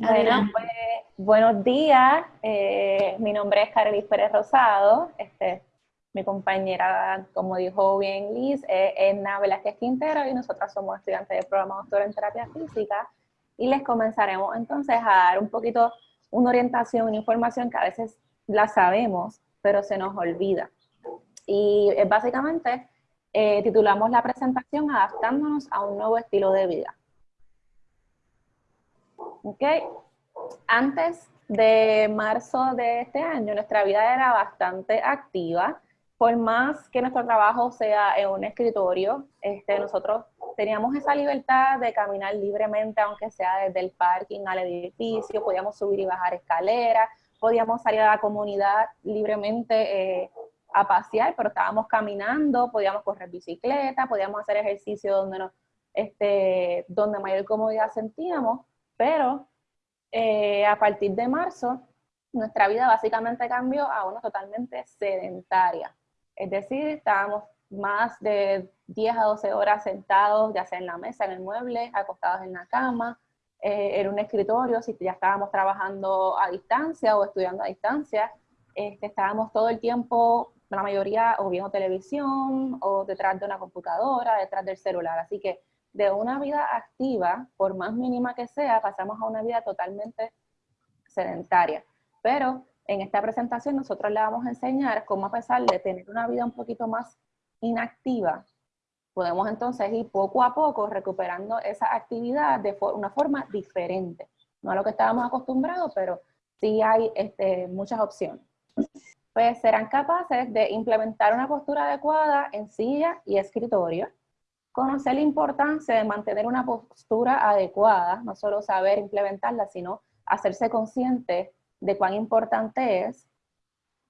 Bueno, pues, buenos días. Eh, mi nombre es Carelis Pérez Rosado. Este, mi compañera, como dijo bien Liz, es Edna Velázquez Quintero y nosotras somos estudiantes del programa Doctor en Terapia Física. Y les comenzaremos entonces a dar un poquito una orientación, una información que a veces la sabemos, pero se nos olvida. Y es básicamente eh, titulamos la presentación Adaptándonos a un nuevo estilo de vida. ¿Ok? Antes de marzo de este año, nuestra vida era bastante activa. Por más que nuestro trabajo sea en un escritorio, este, nosotros teníamos esa libertad de caminar libremente, aunque sea desde el parking al edificio, podíamos subir y bajar escaleras, podíamos salir a la comunidad libremente eh, a pasear, pero estábamos caminando, podíamos correr bicicleta, podíamos hacer ejercicio donde, nos, este, donde mayor comodidad sentíamos, pero eh, a partir de marzo nuestra vida básicamente cambió a una totalmente sedentaria. Es decir, estábamos más de 10 a 12 horas sentados, ya sea en la mesa, en el mueble, acostados en la cama, eh, en un escritorio, si ya estábamos trabajando a distancia o estudiando a distancia, este, estábamos todo el tiempo la mayoría o viendo televisión o detrás de una computadora, detrás del celular. Así que de una vida activa, por más mínima que sea, pasamos a una vida totalmente sedentaria. Pero en esta presentación nosotros le vamos a enseñar cómo a pesar de tener una vida un poquito más inactiva, podemos entonces ir poco a poco recuperando esa actividad de una forma diferente. No a lo que estábamos acostumbrados, pero sí hay este, muchas opciones pues serán capaces de implementar una postura adecuada en silla y escritorio, conocer la importancia de mantener una postura adecuada, no solo saber implementarla, sino hacerse consciente de cuán importante es,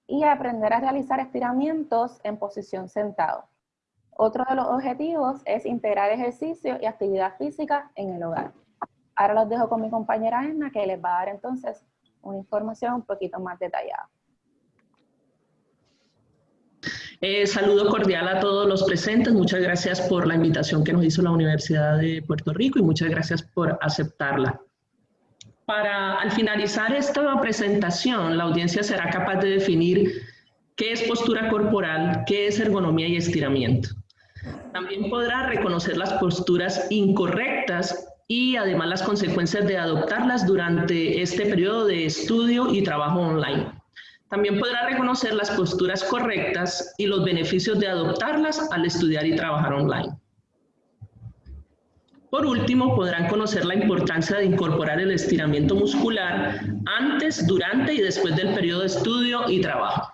y aprender a realizar estiramientos en posición sentado. Otro de los objetivos es integrar ejercicio y actividad física en el hogar. Ahora los dejo con mi compañera Emma, que les va a dar entonces una información un poquito más detallada. Eh, saludo cordial a todos los presentes. Muchas gracias por la invitación que nos hizo la Universidad de Puerto Rico y muchas gracias por aceptarla. Para al finalizar esta presentación, la audiencia será capaz de definir qué es postura corporal, qué es ergonomía y estiramiento. También podrá reconocer las posturas incorrectas y además las consecuencias de adoptarlas durante este periodo de estudio y trabajo online. También podrá reconocer las posturas correctas y los beneficios de adoptarlas al estudiar y trabajar online. Por último, podrán conocer la importancia de incorporar el estiramiento muscular antes, durante y después del periodo de estudio y trabajo.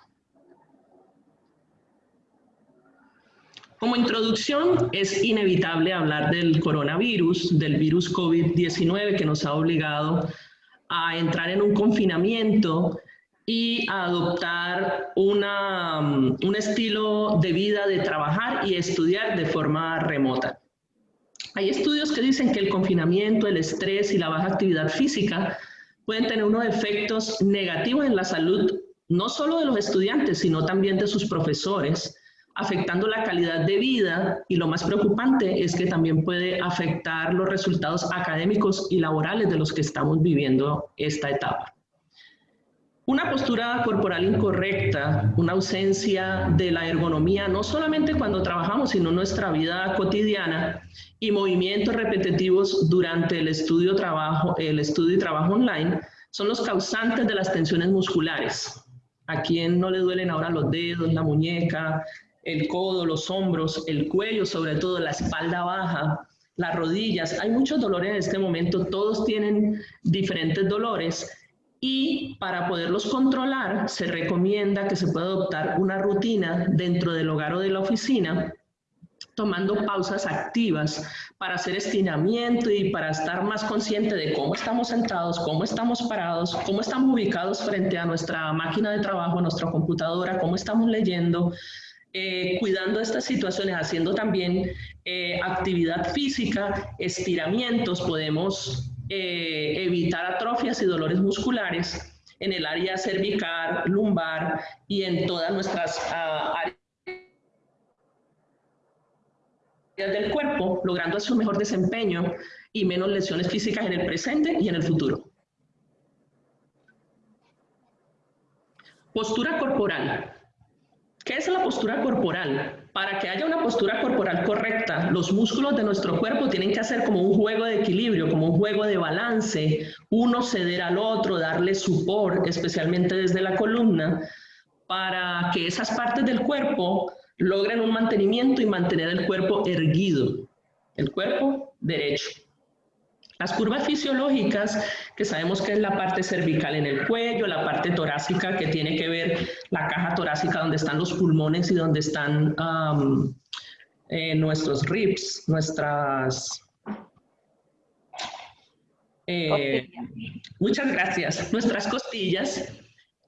Como introducción, es inevitable hablar del coronavirus, del virus COVID-19 que nos ha obligado a entrar en un confinamiento y adoptar una, un estilo de vida de trabajar y estudiar de forma remota. Hay estudios que dicen que el confinamiento, el estrés y la baja actividad física pueden tener unos efectos negativos en la salud no solo de los estudiantes, sino también de sus profesores, afectando la calidad de vida y lo más preocupante es que también puede afectar los resultados académicos y laborales de los que estamos viviendo esta etapa. Una postura corporal incorrecta, una ausencia de la ergonomía, no solamente cuando trabajamos, sino en nuestra vida cotidiana, y movimientos repetitivos durante el estudio, trabajo, el estudio y trabajo online, son los causantes de las tensiones musculares. ¿A quién no le duelen ahora los dedos, la muñeca, el codo, los hombros, el cuello, sobre todo la espalda baja, las rodillas? Hay muchos dolores en este momento, todos tienen diferentes dolores y para poderlos controlar se recomienda que se pueda adoptar una rutina dentro del hogar o de la oficina tomando pausas activas para hacer estiramiento y para estar más consciente de cómo estamos sentados, cómo estamos parados, cómo estamos ubicados frente a nuestra máquina de trabajo, nuestra computadora, cómo estamos leyendo, eh, cuidando estas situaciones, haciendo también eh, actividad física, estiramientos, podemos eh, evitar atrofias y dolores musculares en el área cervical, lumbar y en todas nuestras ah, áreas del cuerpo, logrando así un mejor desempeño y menos lesiones físicas en el presente y en el futuro. Postura corporal. ¿Qué es la postura corporal? Para que haya una postura corporal correcta, los músculos de nuestro cuerpo tienen que hacer como un juego de equilibrio, como un juego de balance, uno ceder al otro, darle support, especialmente desde la columna, para que esas partes del cuerpo logren un mantenimiento y mantener el cuerpo erguido, el cuerpo derecho. Las curvas fisiológicas, que sabemos que es la parte cervical en el cuello, la parte torácica que tiene que ver la caja torácica donde están los pulmones y donde están eh, nuestros ribs, nuestras... Eh, muchas gracias. Nuestras costillas.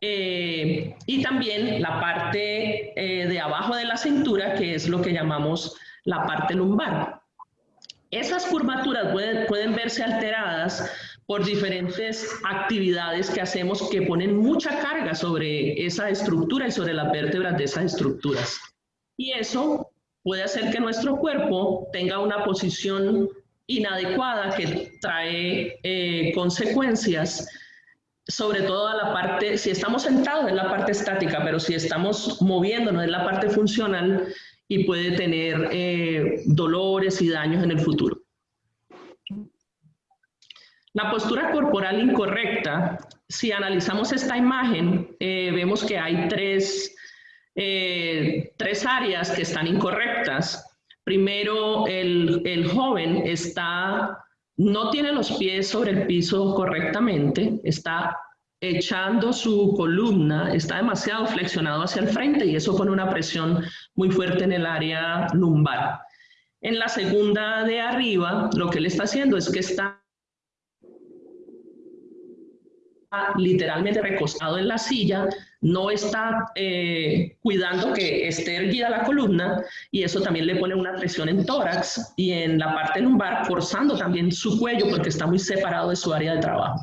Eh, y también la parte de abajo de la cintura, que es lo que llamamos la parte lumbar. Esas curvaturas pueden, verse alteradas por diferentes actividades que hacemos que ponen mucha carga sobre esa estructura y sobre las vértebras de esas estructuras. Y eso puede hacer que nuestro cuerpo tenga una posición inadecuada que trae eh, consecuencias, sobre todo a la parte, si estamos sentados en la parte estática, pero si estamos moviéndonos en la parte funcional, y puede tener eh, dolores y daños en el futuro. La postura corporal incorrecta, si analizamos esta imagen, eh, vemos que hay tres, eh, tres áreas que están incorrectas. Primero, el, el joven está, no tiene los pies sobre el piso correctamente, está echando su columna, está demasiado flexionado hacia el frente y eso pone una presión muy fuerte en el área lumbar. En la segunda de arriba, lo que él está haciendo es que está literalmente recostado en la silla, no está eh, cuidando que esté erguida la columna y eso también le pone una presión en tórax y en la parte lumbar, forzando también su cuello porque está muy separado de su área de trabajo.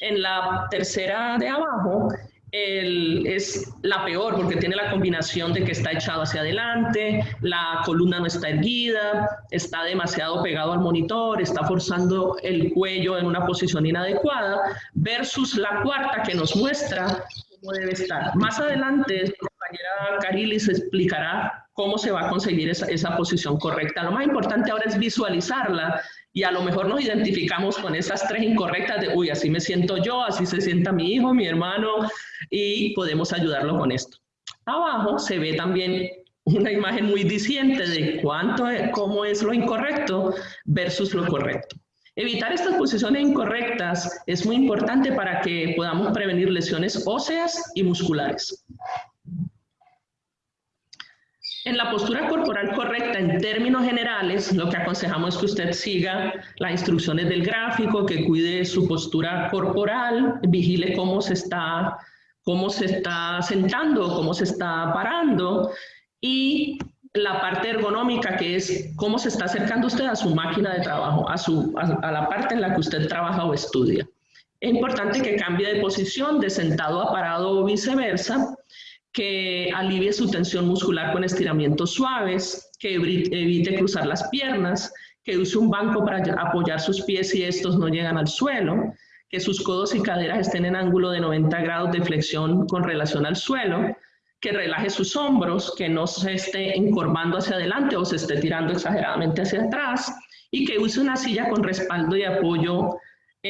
En la tercera de abajo es la peor porque tiene la combinación de que está echado hacia adelante, la columna no está erguida, está demasiado pegado al monitor, está forzando el cuello en una posición inadecuada, versus la cuarta que nos muestra cómo debe estar. Más adelante, mi compañera Carilis explicará cómo se va a conseguir esa, esa posición correcta. Lo más importante ahora es visualizarla y a lo mejor nos identificamos con esas tres incorrectas de, uy, así me siento yo, así se sienta mi hijo, mi hermano, y podemos ayudarlo con esto. Abajo se ve también una imagen muy diciente de cuánto es, cómo es lo incorrecto versus lo correcto. Evitar estas posiciones incorrectas es muy importante para que podamos prevenir lesiones óseas y musculares. En la postura corporal correcta, en términos generales, lo que aconsejamos es que usted siga las instrucciones del gráfico, que cuide su postura corporal, vigile cómo se está, cómo se está sentando, cómo se está parando, y la parte ergonómica, que es cómo se está acercando usted a su máquina de trabajo, a, su, a la parte en la que usted trabaja o estudia. Es importante que cambie de posición, de sentado a parado o viceversa, que alivie su tensión muscular con estiramientos suaves, que evite cruzar las piernas, que use un banco para apoyar sus pies si estos no llegan al suelo, que sus codos y caderas estén en ángulo de 90 grados de flexión con relación al suelo, que relaje sus hombros, que no se esté encorvando hacia adelante o se esté tirando exageradamente hacia atrás, y que use una silla con respaldo y apoyo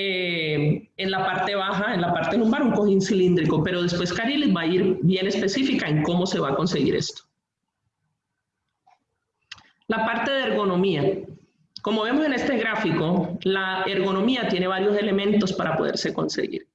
eh, en la parte baja, en la parte lumbar, un cojín cilíndrico, pero después Carilis va a ir bien específica en cómo se va a conseguir esto. La parte de ergonomía. Como vemos en este gráfico, la ergonomía tiene varios elementos para poderse conseguir.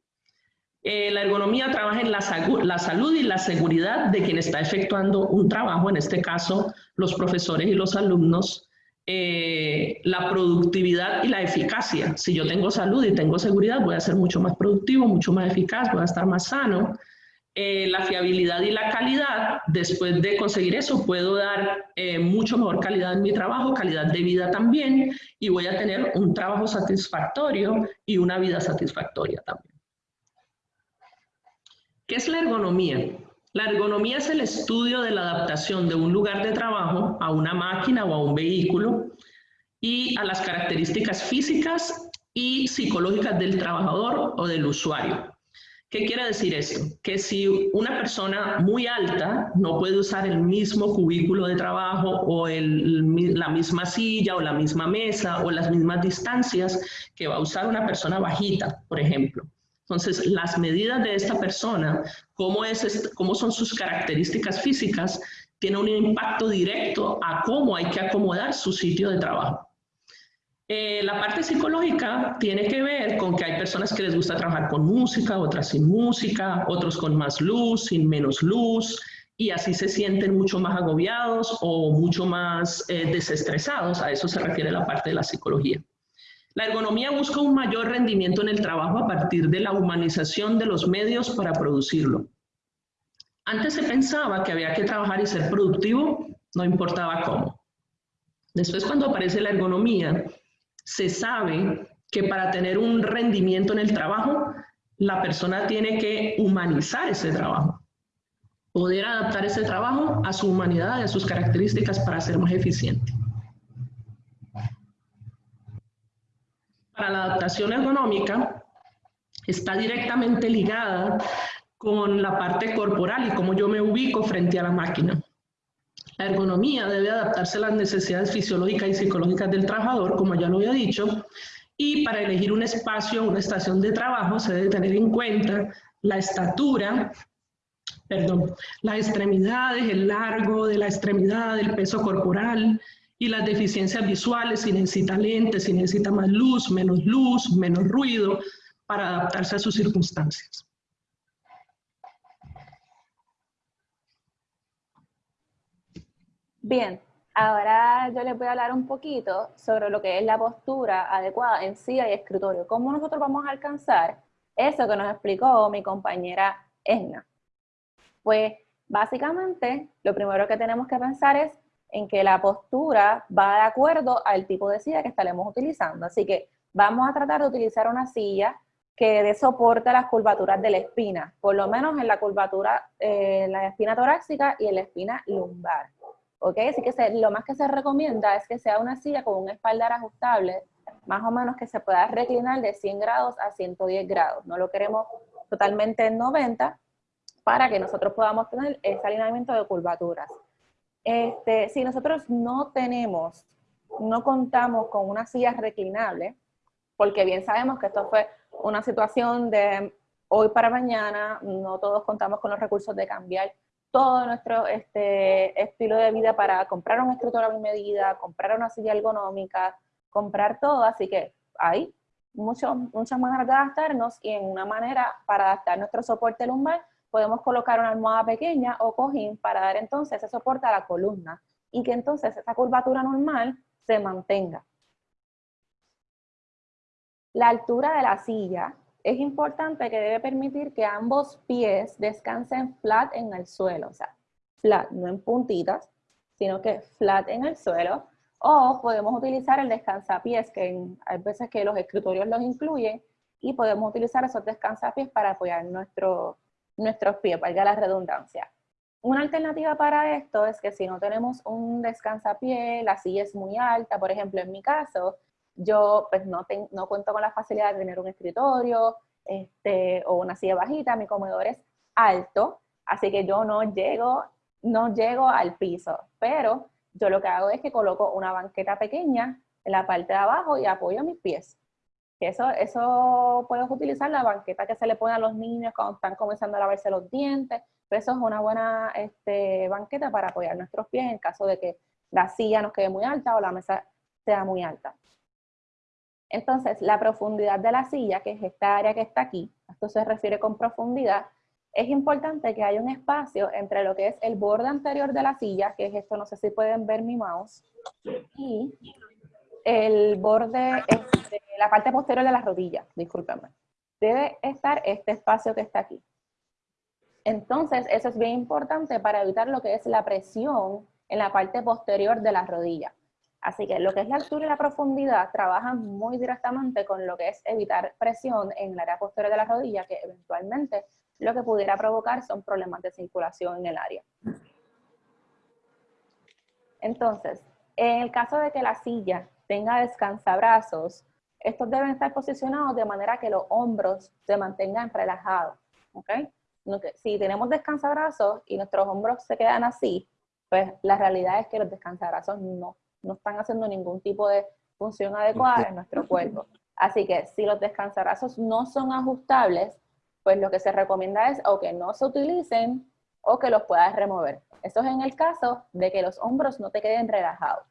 Eh, la ergonomía trabaja en la, la, salud y la seguridad de quien está efectuando un trabajo, en este caso los profesores y los alumnos, eh, la productividad y la eficacia. Si yo tengo salud y tengo seguridad, voy a ser mucho más productivo, mucho más eficaz, voy a estar más sano. Eh, la fiabilidad y la calidad, después de conseguir eso, puedo dar eh, mucho mejor calidad en mi trabajo, calidad de vida también, y voy a tener un trabajo satisfactorio y una vida satisfactoria también. ¿Qué es la ergonomía? La ergonomía es el estudio de la adaptación de un lugar de trabajo a una máquina o a un vehículo y a las características físicas y psicológicas del trabajador o del usuario. ¿Qué quiere decir eso? Que si una persona muy alta no puede usar el mismo cubículo de trabajo o la misma silla o la misma mesa o las mismas distancias que va a usar una persona bajita, por ejemplo. Entonces, las medidas de esta persona, cómo, es, cómo son sus características físicas, tiene un impacto directo a cómo hay que acomodar su sitio de trabajo. Eh, la parte psicológica tiene que ver con que hay personas que les gusta trabajar con música, otras sin música, otros con más luz, sin menos luz, y así se sienten mucho más agobiados o mucho más eh, desestresados. A eso se refiere la parte de la psicología. La ergonomía busca un mayor rendimiento en el trabajo a partir de la humanización de los medios para producirlo. Antes se pensaba que había que trabajar y ser productivo, no importaba cómo. Después cuando aparece la ergonomía, se sabe que para tener un rendimiento en el trabajo, la persona tiene que humanizar ese trabajo, poder adaptar ese trabajo a su humanidad a sus características para ser más eficiente. Para la adaptación ergonómica, está directamente ligada con la parte corporal y cómo yo me ubico frente a la máquina. La ergonomía debe adaptarse a las necesidades fisiológicas y psicológicas del trabajador, como ya lo había dicho, y para elegir un espacio, una estación de trabajo, se debe tener en cuenta la estatura, perdón, las extremidades, el largo de la extremidad, el peso corporal y las deficiencias visuales, si necesita lentes, si necesita más luz, menos luz, menos ruido, para adaptarse a sus circunstancias. Bien, ahora yo les voy a hablar un poquito sobre lo que es la postura adecuada en silla y escritorio. ¿Cómo nosotros vamos a alcanzar eso que nos explicó mi compañera Esna? Pues básicamente lo primero que tenemos que pensar es en que la postura va de acuerdo al tipo de silla que estaremos utilizando. Así que vamos a tratar de utilizar una silla que dé soporte a las curvaturas de la espina, por lo menos en la curvatura, en la espina torácica y en la espina lumbar. ¿ok? Así que lo más que se recomienda es que sea una silla con un espaldar ajustable, más o menos que se pueda reclinar de 100 grados a 110 grados. No lo queremos totalmente en 90 para que nosotros podamos tener ese alineamiento de curvaturas. Este, si nosotros no tenemos, no contamos con una silla reclinable, porque bien sabemos que esto fue una situación de hoy para mañana, no todos contamos con los recursos de cambiar todo nuestro este, estilo de vida para comprar un escritorio a medida, comprar una silla ergonómica, comprar todo, así que hay mucho, muchas maneras de adaptarnos y en una manera para adaptar nuestro soporte lumbar podemos colocar una almohada pequeña o cojín para dar entonces ese soporte a la columna y que entonces esa curvatura normal se mantenga. La altura de la silla es importante que debe permitir que ambos pies descansen flat en el suelo, o sea, flat, no en puntitas, sino que flat en el suelo, o podemos utilizar el descansapiés, que hay veces que los escritorios los incluyen, y podemos utilizar esos descansapiés para apoyar nuestro, nuestros pies, valga la redundancia. Una alternativa para esto es que si no tenemos un descansapié, la silla es muy alta, por ejemplo, en mi caso, yo pues no, no cuento con la facilidad de tener un escritorio este, o una silla bajita, mi comedor es alto, así que yo no llego, no llego al piso, pero yo lo que hago es que coloco una banqueta pequeña en la parte de abajo y apoyo mis pies. Eso, eso puedes utilizar la banqueta que se le pone a los niños cuando están comenzando a lavarse los dientes, pero eso es una buena este, banqueta para apoyar nuestros pies en caso de que la silla nos quede muy alta o la mesa sea muy alta. Entonces, la profundidad de la silla, que es esta área que está aquí, esto se refiere con profundidad, es importante que haya un espacio entre lo que es el borde anterior de la silla, que es esto, no sé si pueden ver mi mouse, y el borde, este, la parte posterior de la rodilla, discúlpenme. Debe estar este espacio que está aquí. Entonces, eso es bien importante para evitar lo que es la presión en la parte posterior de la rodilla. Así que lo que es la altura y la profundidad trabajan muy directamente con lo que es evitar presión en el área posterior de la rodilla, que eventualmente lo que pudiera provocar son problemas de circulación en el área. Entonces, en el caso de que la silla tenga descansabrazos, estos deben estar posicionados de manera que los hombros se mantengan relajados. ¿ok? Si tenemos descansabrazos y nuestros hombros se quedan así, pues la realidad es que los descansabrazos no, no están haciendo ningún tipo de función adecuada en nuestro cuerpo. Así que si los descansabrazos no son ajustables, pues lo que se recomienda es o que no se utilicen o que los puedas remover. Eso es en el caso de que los hombros no te queden relajados.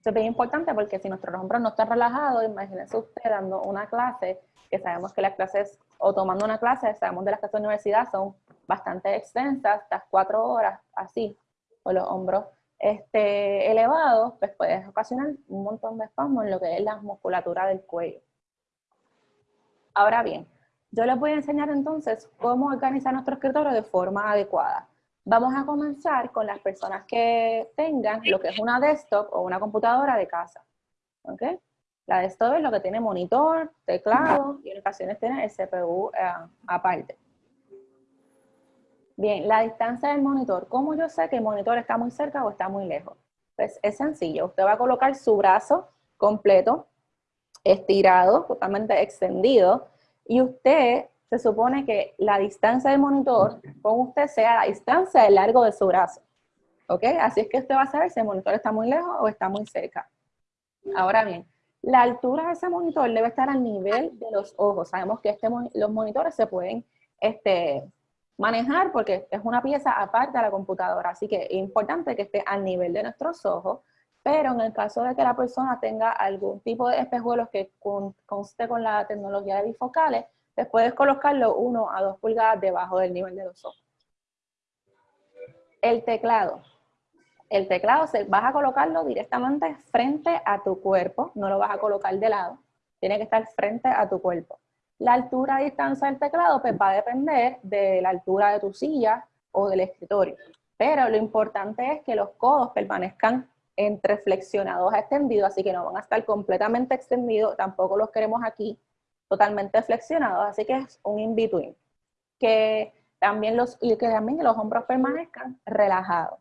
Eso es bien importante porque si nuestros hombros no están relajados, imagínense usted dando una clase, que sabemos que las clases, o tomando una clase, sabemos de las clases de universidad, son bastante extensas, hasta cuatro horas, así, con los hombros este, elevados, pues puedes ocasionar un montón de espasmos en lo que es la musculatura del cuello. Ahora bien, yo les voy a enseñar entonces cómo organizar nuestro escritorio de forma adecuada. Vamos a comenzar con las personas que tengan lo que es una desktop o una computadora de casa. ¿Ok? La desktop es lo que tiene monitor, teclado y en ocasiones tiene el CPU eh, aparte. Bien, la distancia del monitor. ¿Cómo yo sé que el monitor está muy cerca o está muy lejos? Pues es sencillo. Usted va a colocar su brazo completo, estirado, totalmente extendido, y usted se supone que la distancia del monitor con usted sea la distancia del largo de su brazo. ¿Ok? Así es que usted va a saber si el monitor está muy lejos o está muy cerca. Ahora bien, la altura de ese monitor debe estar al nivel de los ojos. Sabemos que este, los monitores se pueden este, manejar porque es una pieza aparte de la computadora, así que es importante que esté al nivel de nuestros ojos, pero en el caso de que la persona tenga algún tipo de espejuelos que conste con la tecnología de bifocales, puedes colocarlo uno a dos pulgadas debajo del nivel de los ojos. El teclado. El teclado vas a colocarlo directamente frente a tu cuerpo, no lo vas a colocar de lado, tiene que estar frente a tu cuerpo. La altura y distancia del teclado pues, va a depender de la altura de tu silla o del escritorio. Pero lo importante es que los codos permanezcan entre flexionados a extendidos, así que no van a estar completamente extendidos, tampoco los queremos aquí totalmente flexionados, así que es un in-between. Que también los, y que también los hombros permanezcan relajados.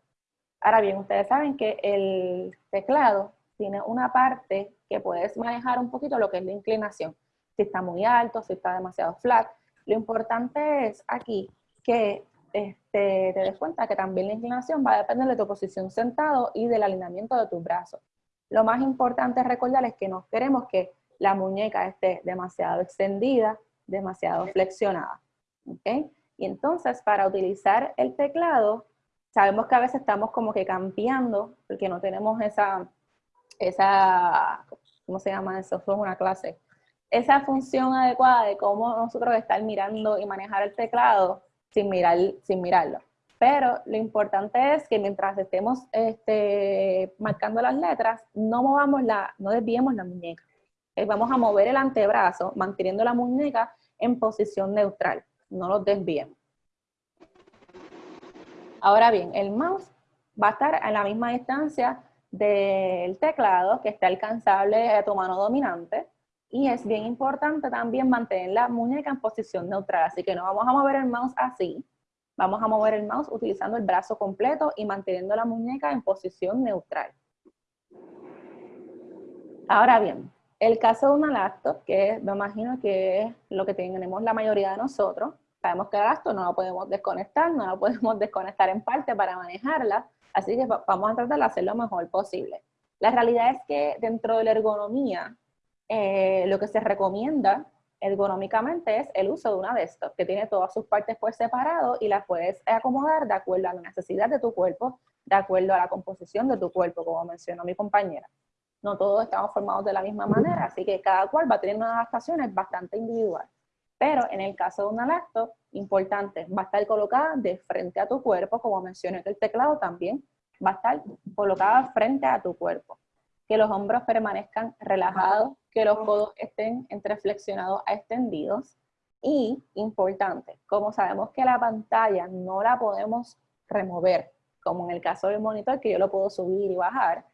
Ahora bien, ustedes saben que el teclado tiene una parte que puedes manejar un poquito lo que es la inclinación. Si está muy alto, si está demasiado flat. Lo importante es aquí que este, te des cuenta que también la inclinación va a depender de tu posición sentado y del alineamiento de tus brazos. Lo más importante es recordarles que no queremos que la muñeca esté demasiado extendida, demasiado flexionada. ¿okay? Y entonces, para utilizar el teclado, sabemos que a veces estamos como que cambiando, porque no tenemos esa, esa ¿cómo se llama eso? Fue una clase. Esa función adecuada de cómo nosotros estar mirando y manejar el teclado sin, mirar, sin mirarlo. Pero lo importante es que mientras estemos este, marcando las letras, no movamos la, no desviemos la muñeca. Eh, vamos a mover el antebrazo manteniendo la muñeca en posición neutral, no los desviemos. Ahora bien, el mouse va a estar a la misma distancia del teclado que está alcanzable a tu mano dominante y es bien importante también mantener la muñeca en posición neutral, así que no vamos a mover el mouse así, vamos a mover el mouse utilizando el brazo completo y manteniendo la muñeca en posición neutral. Ahora bien, el caso de una laptop, que me imagino que es lo que tenemos la mayoría de nosotros, sabemos que la laptop no la podemos desconectar, no la podemos desconectar en parte para manejarla, así que vamos a tratar de hacer lo mejor posible. La realidad es que dentro de la ergonomía, eh, lo que se recomienda ergonómicamente es el uso de una desktop, que tiene todas sus partes por separado y las puedes acomodar de acuerdo a la necesidad de tu cuerpo, de acuerdo a la composición de tu cuerpo, como mencionó mi compañera no todos estamos formados de la misma manera, así que cada cual va a tener unas adaptaciones bastante individual. Pero en el caso de una laptop, importante, va a estar colocada de frente a tu cuerpo, como mencioné que el teclado también va a estar colocada frente a tu cuerpo. Que los hombros permanezcan relajados, que los codos estén entre flexionados a extendidos. Y, importante, como sabemos que la pantalla no la podemos remover, como en el caso del monitor, que yo lo puedo subir y bajar,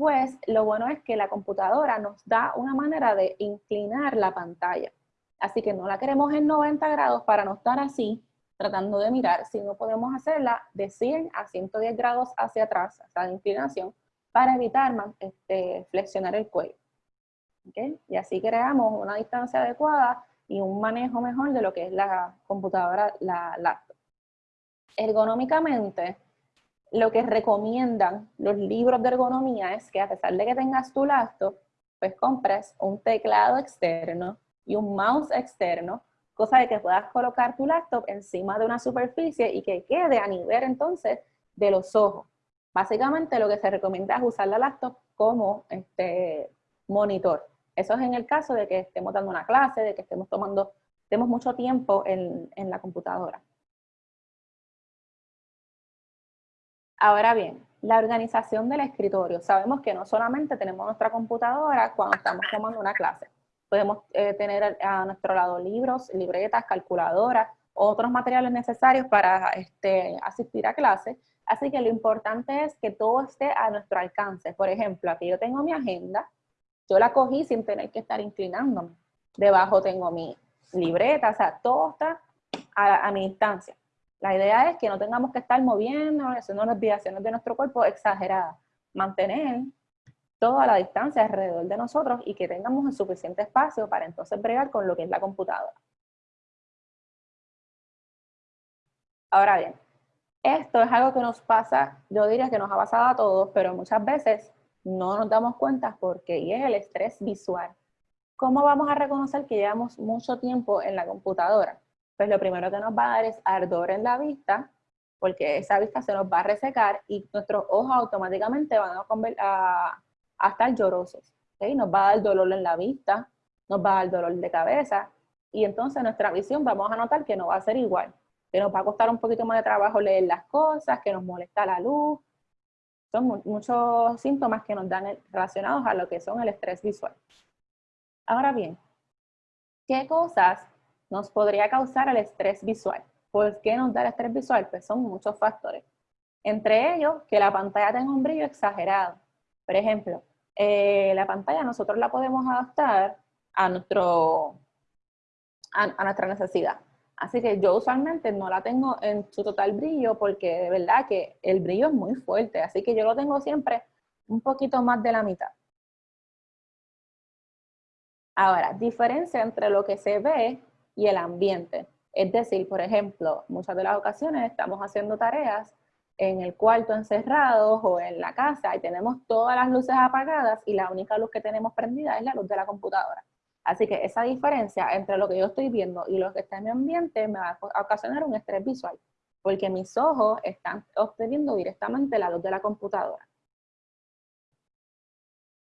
pues lo bueno es que la computadora nos da una manera de inclinar la pantalla. Así que no la queremos en 90 grados para no estar así, tratando de mirar, sino podemos hacerla de 100 a 110 grados hacia atrás, esa inclinación, para evitar este, flexionar el cuello. Y así creamos una distancia adecuada y un manejo mejor de lo que es la computadora, la laptop. Ergonómicamente, lo que recomiendan los libros de ergonomía es que a pesar de que tengas tu laptop, pues compres un teclado externo y un mouse externo, cosa de que puedas colocar tu laptop encima de una superficie y que quede a nivel entonces de los ojos. Básicamente lo que se recomienda es usar la laptop como este, monitor. Eso es en el caso de que estemos dando una clase, de que estemos tomando, tenemos mucho tiempo en, en la computadora. Ahora bien, la organización del escritorio. Sabemos que no solamente tenemos nuestra computadora cuando estamos tomando una clase. Podemos eh, tener a nuestro lado libros, libretas, calculadoras, otros materiales necesarios para este, asistir a clase. Así que lo importante es que todo esté a nuestro alcance. Por ejemplo, aquí yo tengo mi agenda, yo la cogí sin tener que estar inclinándome. Debajo tengo mi libreta, o sea, todo está a, mi distancia. La idea es que no tengamos que estar moviendo, haciendo desviaciones de nuestro cuerpo exageradas. Mantener toda la distancia alrededor de nosotros y que tengamos el suficiente espacio para entonces bregar con lo que es la computadora. Ahora bien, esto es algo que nos pasa, yo diría que nos ha pasado a todos, pero muchas veces no nos damos cuenta porque y es el estrés visual. ¿Cómo vamos a reconocer que llevamos mucho tiempo en la computadora? Pues lo primero que nos va a dar es ardor en la vista, porque esa vista se nos va a resecar y nuestros ojos automáticamente van a, a, estar llorosos. Nos va a dar dolor en la vista, nos va a dar dolor de cabeza, y entonces nuestra visión vamos a notar que no va a ser igual, que nos va a costar un poquito más de trabajo leer las cosas, que nos molesta la luz. Son muchos síntomas que nos dan relacionados a lo que son el estrés visual. Ahora bien, ¿qué cosas nos podría causar el estrés visual. ¿Por qué nos da el estrés visual? Pues son muchos factores. Entre ellos, que la pantalla tenga un brillo exagerado. Por ejemplo, eh, la pantalla nosotros la podemos adaptar a, nuestro, a, nuestra necesidad. Así que yo usualmente no la tengo en su total brillo porque de verdad que el brillo es muy fuerte. Así que yo lo tengo siempre un poquito más de la mitad. Ahora, diferencia entre lo que se ve y el ambiente. Es decir, por ejemplo, muchas de las ocasiones estamos haciendo tareas en el cuarto encerrados o en la casa y tenemos todas las luces apagadas y la única luz que tenemos prendida es la luz de la computadora. Así que esa diferencia entre lo que yo estoy viendo y lo que está en mi ambiente me va a ocasionar un estrés visual, porque mis ojos están obteniendo directamente la luz de la computadora.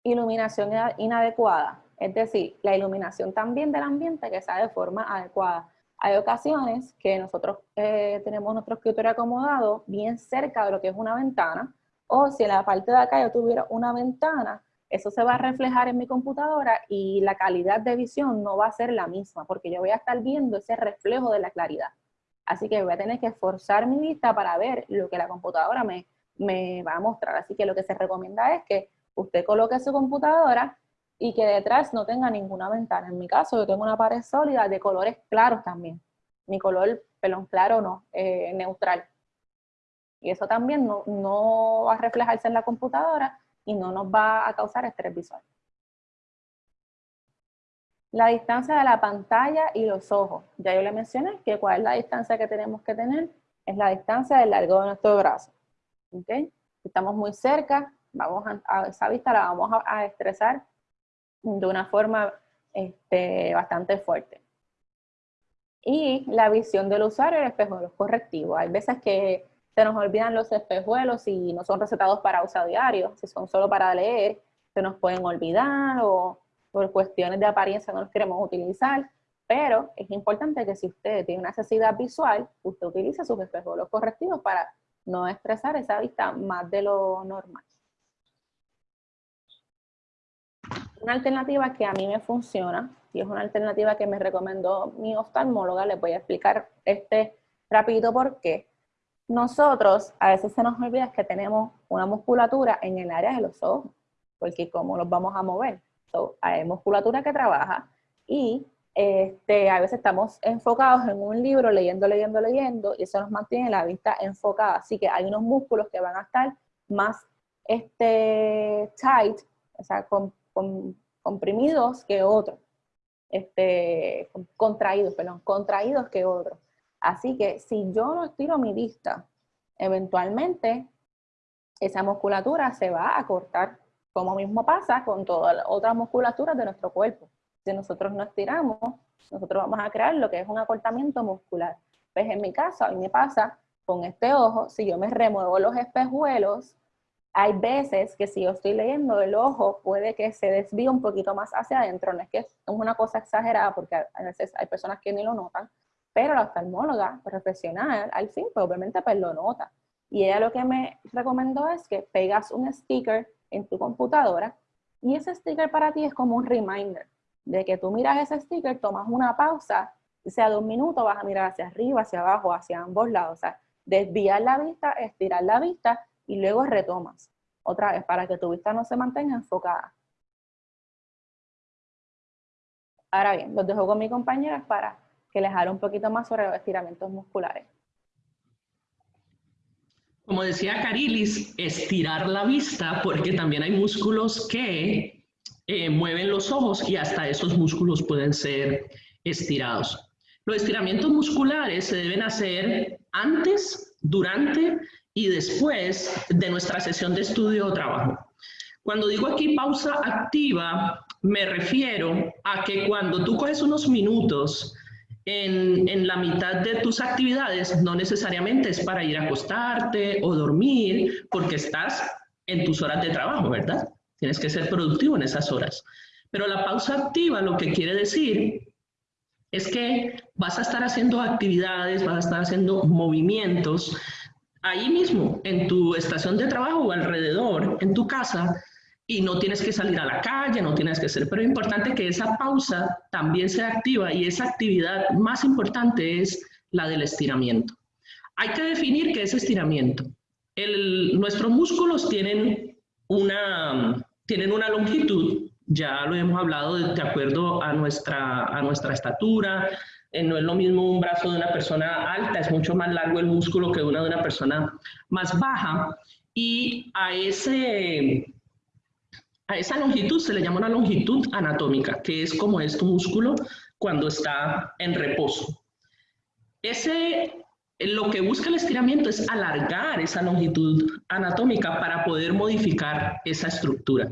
Iluminación inadecuada. Es decir, la iluminación también del ambiente que sea de forma adecuada. Hay ocasiones que nosotros eh, tenemos nuestro escritorio acomodado bien cerca de lo que es una ventana, o si en la parte de acá yo tuviera una ventana, eso se va a reflejar en mi computadora y la calidad de visión no va a ser la misma, porque yo voy a estar viendo ese reflejo de la claridad. Así que voy a tener que esforzar mi vista para ver lo que la computadora me, me va a mostrar. Así que lo que se recomienda es que usted coloque su computadora y que detrás no tenga ninguna ventana. En mi caso, yo tengo una pared sólida de colores claros también. Mi color pelón claro no, eh, neutral. Y eso también no, no va a reflejarse en la computadora y no nos va a causar estrés visual. La distancia de la pantalla y los ojos. Ya yo le mencioné que cuál es la distancia que tenemos que tener. Es la distancia del largo de nuestro brazo. ¿Okay? Si estamos muy cerca, vamos a, esa vista la vamos a estresar de una forma este, bastante fuerte. Y la visión del usuario, el espejuelos correctivo. Hay veces que se nos olvidan los espejuelos y no son recetados para uso diario, si son solo para leer, se nos pueden olvidar o por cuestiones de apariencia no los queremos utilizar, pero es importante que si usted tiene una necesidad visual, usted utilice sus espejuelos correctivos para no estresar esa vista más de lo normal. Una alternativa que a mí me funciona, y es una alternativa que me recomendó mi oftalmóloga, les voy a explicar este rapidito por qué. Nosotros, a veces se nos olvida que tenemos una musculatura en el área de los ojos, porque ¿cómo los vamos a mover? hay musculatura que trabaja y este, a veces estamos enfocados en un libro, leyendo, leyendo, leyendo, y eso nos mantiene la vista enfocada. Así que hay unos músculos que van a estar más este, tight, o sea, con comprimidos que otros. este, contraídos, perdón, contraídos que otros. Así que si yo no estiro mi vista, eventualmente esa musculatura se va a cortar, como mismo pasa con todas las otras musculaturas de nuestro cuerpo. Si nosotros no estiramos, nosotros vamos a crear lo que es un acortamiento muscular. Pues en mi caso, a mí me pasa con este ojo, si yo me remuevo los espejuelos, hay veces que si yo estoy leyendo el ojo puede que se desvíe un poquito más hacia adentro, no es que es una cosa exagerada porque a veces hay personas que ni lo notan, pero la oftalmóloga profesional al fin pues obviamente pues lo nota. Y ella lo que me recomendó es que pegas un sticker en tu computadora y ese sticker para ti es como un reminder de que tú miras ese sticker, tomas una pausa, sea de un minuto, vas a mirar hacia arriba, hacia abajo, hacia ambos lados, o sea, desviar la vista, estirar la vista y luego retomas. Otra vez, para que tu vista no se mantenga enfocada. Ahora bien, los dejo con mi compañera para que les hable un poquito más sobre los estiramientos musculares. Como decía Carilis, estirar la vista porque también hay músculos que eh, mueven los ojos y hasta esos músculos pueden ser estirados. Los estiramientos musculares se deben hacer antes, durante y después de nuestra sesión de estudio o trabajo. Cuando digo aquí pausa activa, me refiero a que cuando tú coges unos minutos en, en, la mitad de tus actividades, no necesariamente es para ir a acostarte o dormir, porque estás en tus horas de trabajo, ¿verdad? Tienes que ser productivo en esas horas. Pero la pausa activa lo que quiere decir es que vas a estar haciendo actividades, vas a estar haciendo movimientos ahí mismo, en tu estación de trabajo o alrededor, en tu casa, y no tienes que salir a la calle, no tienes que hacer, pero es importante que esa pausa también sea activa y esa actividad más importante es la del estiramiento. Hay que definir qué es estiramiento. nuestros músculos tienen una, tienen una longitud, ya lo hemos hablado de, acuerdo a nuestra, a nuestra estatura, eh, no es lo mismo un brazo de una persona alta, es mucho más largo el músculo que una de una persona más baja. Y a, ese, a esa longitud se le llama una longitud anatómica, que es como es tu músculo cuando está en reposo. Ese, lo que busca el estiramiento es alargar esa longitud anatómica para poder modificar esa estructura.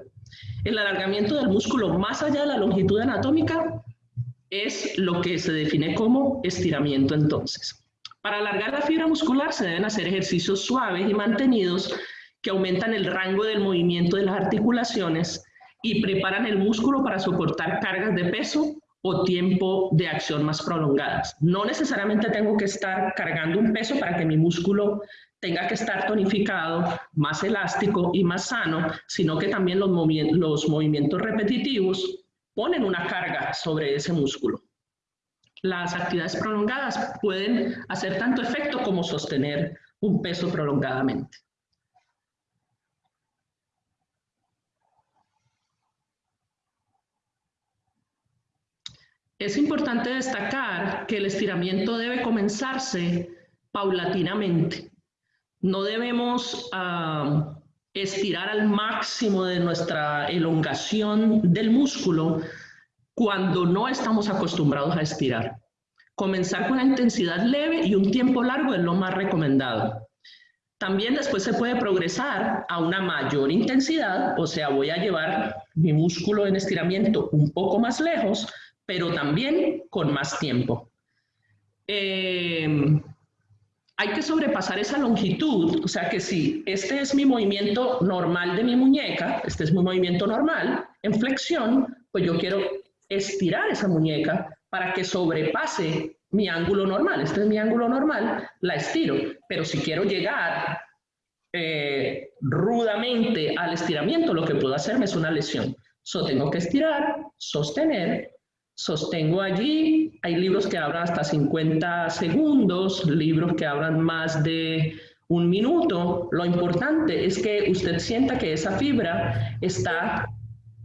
El alargamiento del músculo más allá de la longitud anatómica es lo que se define como estiramiento entonces. Para alargar la fibra muscular se deben hacer ejercicios suaves y mantenidos que aumentan el rango del movimiento de las articulaciones y preparan el músculo para soportar cargas de peso o tiempo de acción más prolongadas. No necesariamente tengo que estar cargando un peso para que mi músculo tenga que estar tonificado, más elástico y más sano, sino que también los, movimientos repetitivos ponen una carga sobre ese músculo. Las actividades prolongadas pueden hacer tanto efecto como sostener un peso prolongadamente. Es importante destacar que el estiramiento debe comenzarse paulatinamente. No debemos ah, estirar al máximo de nuestra elongación del músculo cuando no estamos acostumbrados a estirar. Comenzar con la intensidad leve y un tiempo largo es lo más recomendado. También después se puede progresar a una mayor intensidad, o sea, voy a llevar mi músculo en estiramiento un poco más lejos, pero también con más tiempo. Eh, hay que sobrepasar esa longitud, o sea que si este es mi movimiento normal de mi muñeca, este es mi movimiento normal, en flexión, pues yo quiero estirar esa muñeca para que sobrepase mi ángulo normal. Este es mi ángulo normal, la estiro, pero si quiero llegar eh, rudamente al estiramiento, lo que puedo hacerme es una lesión. So, tengo que estirar, sostener sostengo allí. Hay libros que hablan hasta 50 segundos, libros que hablan más de un minuto. Lo importante es que usted sienta que esa fibra está,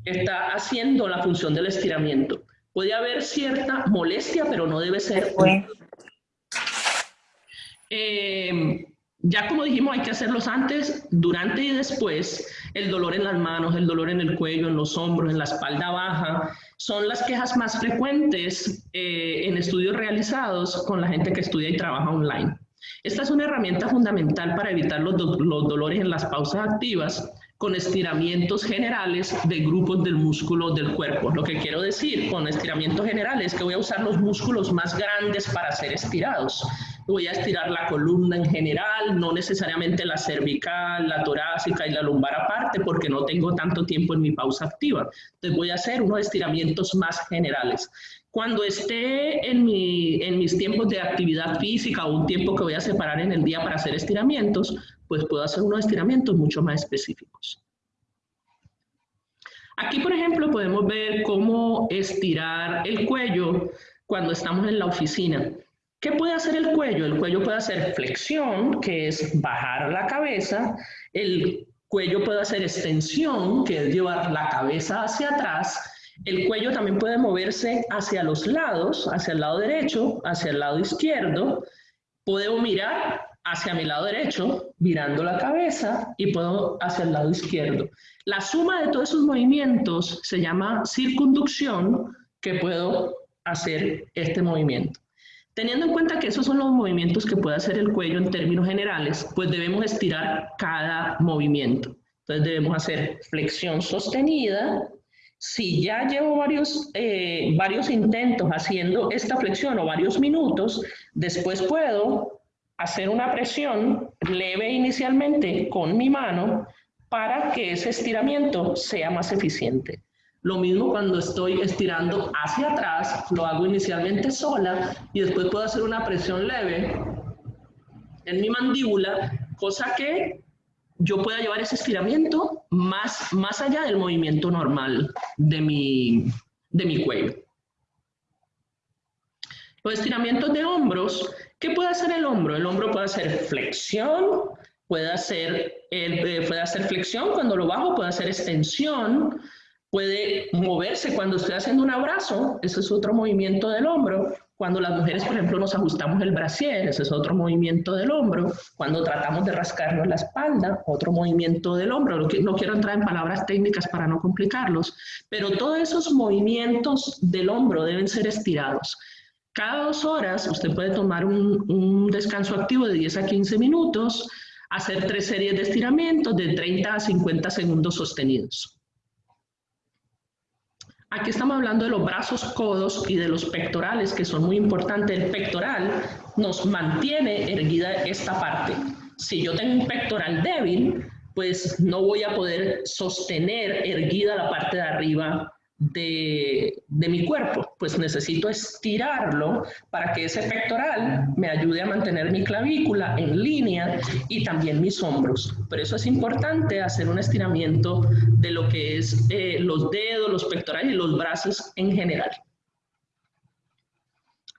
está haciendo la función del estiramiento. Puede haber cierta molestia, pero no debe ser... Eh, ya como dijimos, hay que hacerlos antes, durante y después. El dolor en las manos, el dolor en el cuello, en los hombros, en la espalda baja, son las quejas más frecuentes eh, en estudios realizados con la gente que estudia y trabaja online. Esta es una herramienta fundamental para evitar los, los dolores en las pausas activas con estiramientos generales de grupos del músculo del cuerpo. Lo que quiero decir con estiramientos generales es que voy a usar los músculos más grandes para ser estirados. Voy a estirar la columna en general, no necesariamente la cervical, la torácica y la lumbar aparte, porque no tengo tanto tiempo en mi pausa activa. Entonces voy a hacer unos estiramientos más generales. Cuando esté en, mi, en mis tiempos de actividad física o un tiempo que voy a separar en el día para hacer estiramientos, pues puedo hacer unos estiramientos mucho más específicos. Aquí, por ejemplo, podemos ver cómo estirar el cuello cuando estamos en la oficina. ¿Qué puede hacer el cuello? El cuello puede hacer flexión, que es bajar la cabeza. El cuello puede hacer extensión, que es llevar la cabeza hacia atrás. El cuello también puede moverse hacia los lados, hacia el lado derecho, hacia el lado izquierdo. Puedo mirar hacia mi lado derecho, virando la cabeza, y puedo hacia el lado izquierdo. La suma de todos esos movimientos se llama circunducción, que puedo hacer este movimiento. Teniendo en cuenta que esos son los movimientos que puede hacer el cuello en términos generales, pues debemos estirar cada movimiento. Entonces debemos hacer flexión sostenida. Si ya llevo varios, eh, varios intentos haciendo esta flexión o varios minutos, después puedo hacer una presión leve inicialmente con mi mano para que ese estiramiento sea más eficiente. Lo mismo cuando estoy estirando hacia atrás, lo hago inicialmente sola y después puedo hacer una presión leve en mi mandíbula, cosa que yo pueda llevar ese estiramiento más, más allá del movimiento normal de mi, de mi cuello. Los estiramientos de hombros ¿Qué puede hacer el hombro? El hombro puede hacer flexión, puede hacer, eh, puede hacer flexión cuando lo bajo, puede hacer extensión, puede moverse cuando estoy haciendo un abrazo, ese es otro movimiento del hombro. Cuando las mujeres, por ejemplo, nos ajustamos el brasier, ese es otro movimiento del hombro. Cuando tratamos de rascarnos la espalda, otro movimiento del hombro. No quiero entrar en palabras técnicas para no complicarlos, pero todos esos movimientos del hombro deben ser estirados. Cada dos horas usted puede tomar un, descanso activo de 10 a 15 minutos, hacer tres series de estiramientos de 30 a 50 segundos sostenidos. Aquí estamos hablando de los brazos, codos y de los pectorales, que son muy importantes. El pectoral nos mantiene erguida esta parte. Si yo tengo un pectoral débil, pues no voy a poder sostener erguida la parte de arriba de, mi cuerpo, pues necesito estirarlo para que ese pectoral me ayude a mantener mi clavícula en línea y también mis hombros. Por eso es importante hacer un estiramiento de lo que es eh, los dedos, los pectorales y los brazos en general.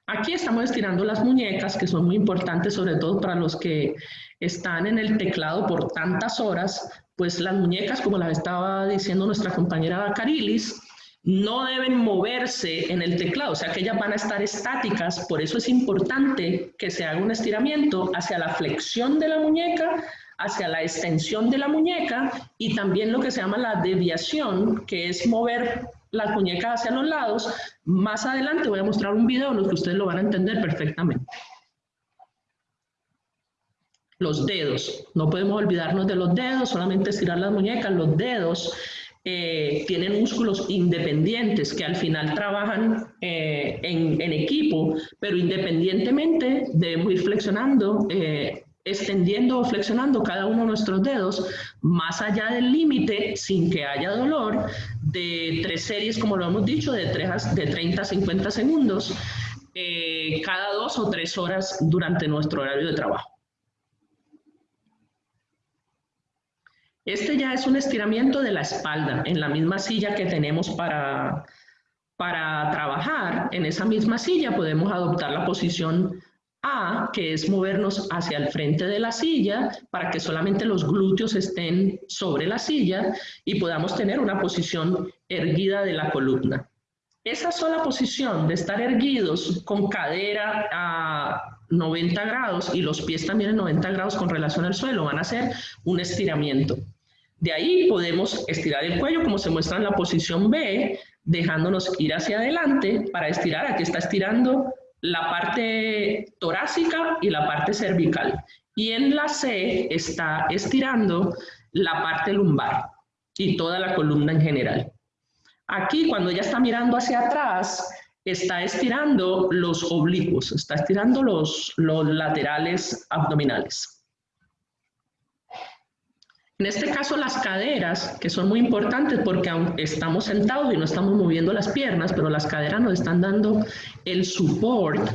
Aquí estamos estirando las muñecas, que son muy importantes, sobre todo para los que están en el teclado por tantas horas, pues las muñecas, como las estaba diciendo nuestra compañera Carilis, no deben moverse en el teclado, o sea que ellas van a estar estáticas, por eso es importante que se haga un estiramiento hacia la flexión de la muñeca, hacia la extensión de la muñeca y también lo que se llama la deviación, que es mover las muñecas hacia los lados. Más adelante voy a mostrar un video en el que ustedes lo van a entender perfectamente. Los dedos, no podemos olvidarnos de los dedos, solamente estirar las muñecas, los dedos eh, tienen músculos independientes que al final trabajan eh, en, equipo, pero independientemente debemos ir flexionando, eh, extendiendo o flexionando cada uno de nuestros dedos más allá del límite sin que haya dolor de tres series, como lo hemos dicho, de, tres, de 30 a 50 segundos cada dos o tres horas durante nuestro horario de trabajo. Este ya es un estiramiento de la espalda en la misma silla que tenemos para, para trabajar. En esa misma silla podemos adoptar la posición A, que es movernos hacia el frente de la silla para que solamente los glúteos estén sobre la silla y podamos tener una posición erguida de la columna. Esa sola posición de estar erguidos con cadera a 90 grados y los pies también en 90 grados con relación al suelo van a ser un estiramiento. De ahí podemos estirar el cuello como se muestra en la posición B, dejándonos ir hacia adelante para estirar. Aquí está estirando la parte torácica y la parte cervical. Y en la C está estirando la parte lumbar y toda la columna en general. Aquí, cuando ella está mirando hacia atrás, está estirando los oblicuos, está estirando los, los laterales abdominales. En este caso las caderas, que son muy importantes porque estamos sentados y no estamos moviendo las piernas, pero las caderas nos están dando el support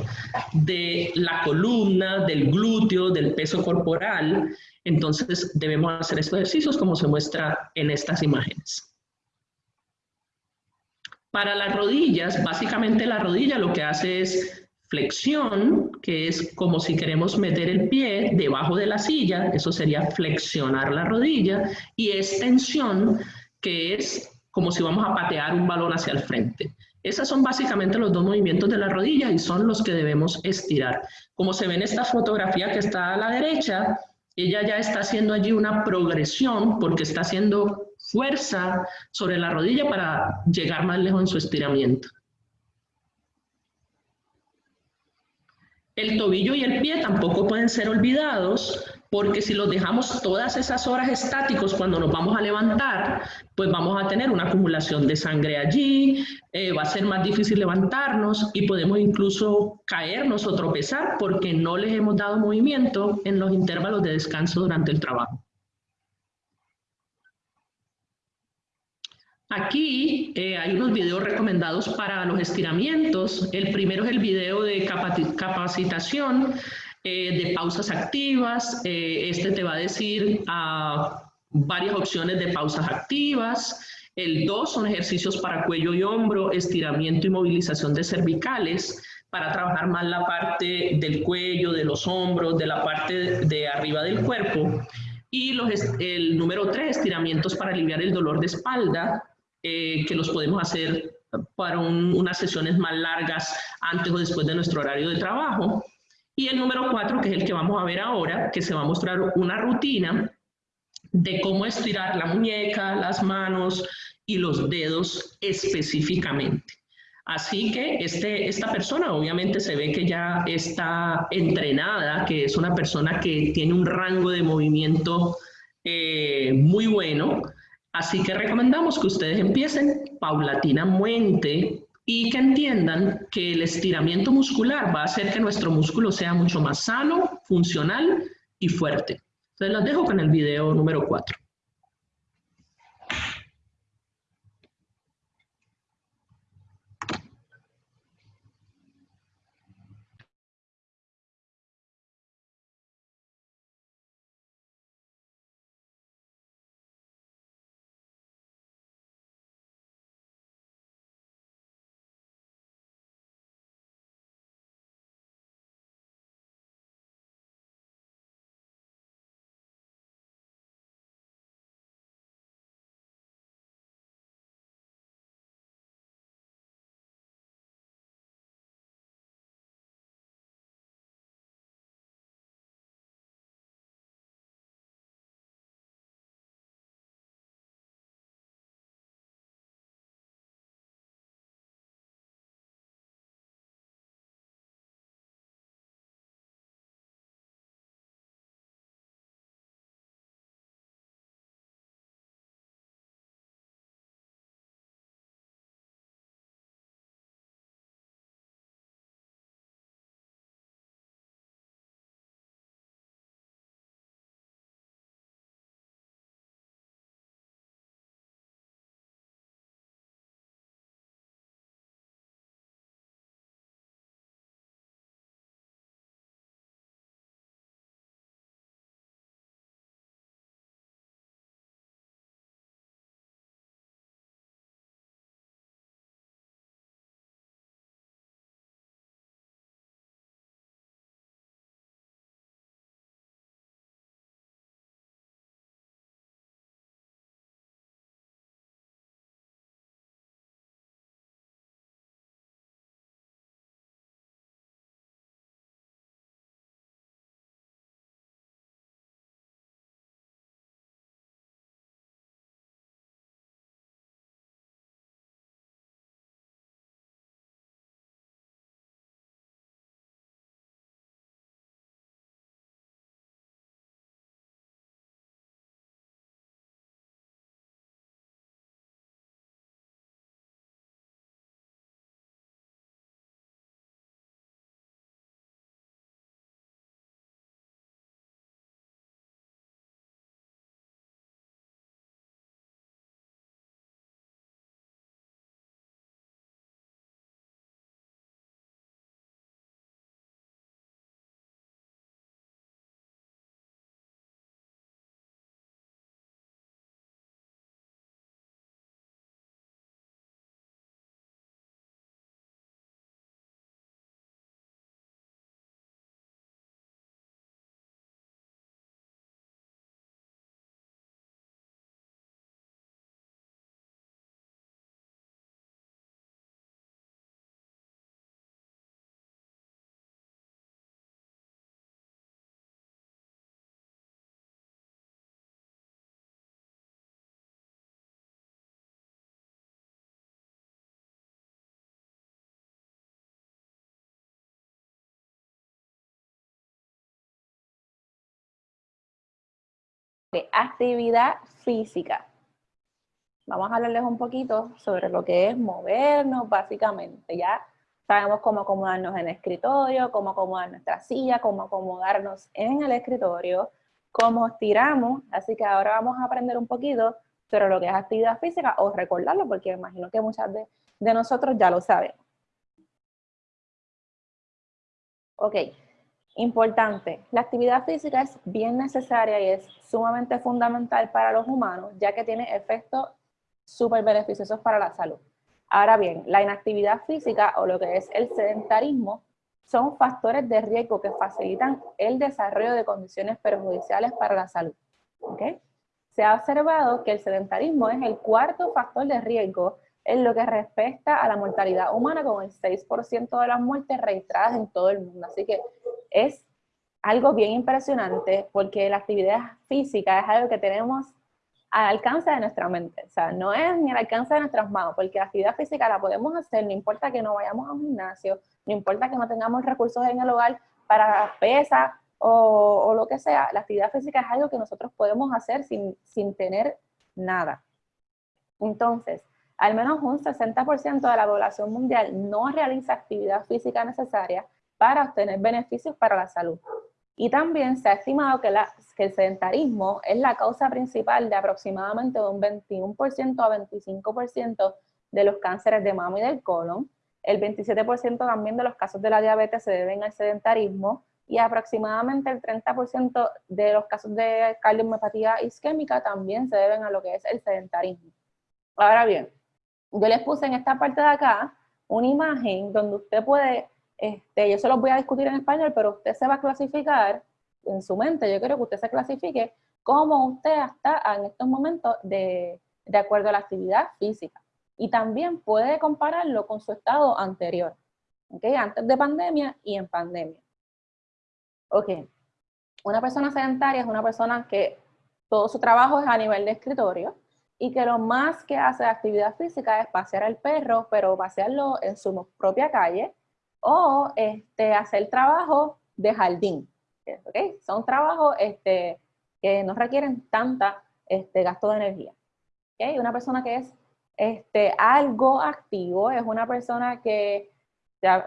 de la columna, del glúteo, del peso corporal. Entonces debemos hacer estos ejercicios como se muestra en estas imágenes. Para las rodillas, básicamente la rodilla lo que hace es flexión, que es como si queremos meter el pie debajo de la silla, eso sería flexionar la rodilla, y extensión, que es como si vamos a patear un balón hacia el frente. Esos son básicamente los dos movimientos de la rodilla y son los que debemos estirar. Como se ve en esta fotografía que está a la derecha, ella ya está haciendo allí una progresión porque está haciendo fuerza sobre la rodilla para llegar más lejos en su estiramiento. El tobillo y el pie tampoco pueden ser olvidados porque si los dejamos todas esas horas estáticos cuando nos vamos a levantar, pues vamos a tener una acumulación de sangre allí, eh, va a ser más difícil levantarnos y podemos incluso caernos o tropezar porque no les hemos dado movimiento en los intervalos de descanso durante el trabajo. Aquí eh, hay unos videos recomendados para los estiramientos. El primero es el video de capacitación eh, de pausas activas. Eh, este te va a decir ah, varias opciones de pausas activas. El dos son ejercicios para cuello y hombro, estiramiento y movilización de cervicales para trabajar más la parte del cuello, de los hombros, de la parte de arriba del cuerpo. Y los, el número tres, estiramientos para aliviar el dolor de espalda, eh, que los podemos hacer para unas sesiones más largas antes o después de nuestro horario de trabajo. Y el número cuatro, que es el que vamos a ver ahora, que se va a mostrar una rutina de cómo estirar la muñeca, las manos y los dedos específicamente. Así que este, esta persona obviamente se ve que ya está entrenada, que es una persona que tiene un rango de movimiento eh, muy bueno, Así que recomendamos que ustedes empiecen paulatinamente y que entiendan que el estiramiento muscular va a hacer que nuestro músculo sea mucho más sano, funcional y fuerte. Entonces los dejo con el video número 4. Actividad física. Vamos a hablarles un poquito sobre lo que es movernos, básicamente. Ya sabemos cómo acomodarnos en el escritorio, cómo acomodar nuestra silla, cómo acomodarnos en el escritorio, cómo estiramos. Así que ahora vamos a aprender un poquito sobre lo que es actividad física o recordarlo, porque imagino que muchas de, de nosotros ya lo sabemos. Ok, Importante, la actividad física es bien necesaria y es sumamente fundamental para los humanos, ya que tiene efectos súper beneficiosos para la salud. Ahora bien, la inactividad física o lo que es el sedentarismo son factores de riesgo que facilitan el desarrollo de condiciones perjudiciales para la salud. Se ha observado que el sedentarismo es el cuarto factor de riesgo en lo que respecta a la mortalidad humana, con el 6% de las muertes registradas en todo el mundo. Así que es algo bien impresionante porque la actividad física es algo que tenemos al alcance de nuestra mente. O sea, no es ni al alcance de nuestras manos, porque la actividad física la podemos hacer, no importa que no vayamos a un gimnasio, no importa que no tengamos recursos en el hogar para pesas o, o, lo que sea, la actividad física es algo que nosotros podemos hacer sin, sin tener nada. Entonces, al menos un 60% de la población mundial no realiza actividad física necesaria para obtener beneficios para la salud. Y también se ha estimado que, el sedentarismo es la causa principal de aproximadamente un 21% a 25% de los cánceres de mama y del colon. El 27% también de los casos de la diabetes se deben al sedentarismo y aproximadamente el 30% de los casos de cardiomiopatía isquémica también se deben a lo que es el sedentarismo. Ahora bien, yo les puse en esta parte de acá una imagen donde usted puede este, yo se los voy a discutir en español, pero usted se va a clasificar en su mente, yo quiero que usted se clasifique cómo usted está en estos momentos de, de acuerdo a la actividad física. Y también puede compararlo con su estado anterior, ¿okay? antes de pandemia y en pandemia. Ok, una persona sedentaria es una persona que todo su trabajo es a nivel de escritorio y que lo más que hace de actividad física es pasear al perro, pero pasearlo en su propia calle, o este, hacer trabajo de jardín. ¿okay? Son trabajos este, que no requieren tanta este, gasto de energía. ¿okay? Una persona que es este, algo activo es una persona que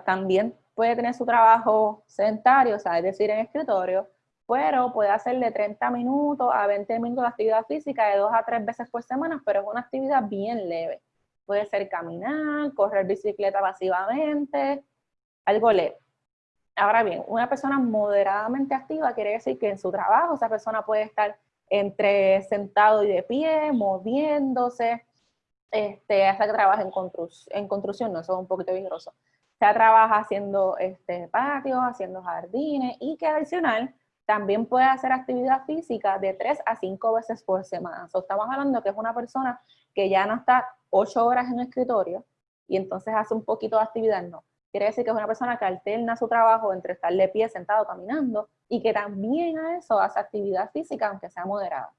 también puede tener su trabajo sedentario, o sea, es decir, en escritorio, pero puede hacer de 30 minutos a 20 minutos de actividad física de dos a tres veces por semana, pero es una actividad bien leve. Puede ser caminar, correr bicicleta pasivamente, algo leve. Ahora bien, una persona moderadamente activa quiere decir que en su trabajo esa persona puede estar entre sentado y de pie, moviéndose, este, hasta que trabaja en, en construcción, no, eso es un poquito vigoroso. Se trabaja haciendo este, patios, haciendo jardines y que adicional también puede hacer actividad física de 3 a 5 veces por semana. estamos hablando que es una persona que ya no está 8 horas en el escritorio y entonces hace un poquito de actividad, no. Quiere decir que es una persona que alterna su trabajo entre estar de pie, sentado, caminando, y que también a eso hace actividad física, aunque sea moderada.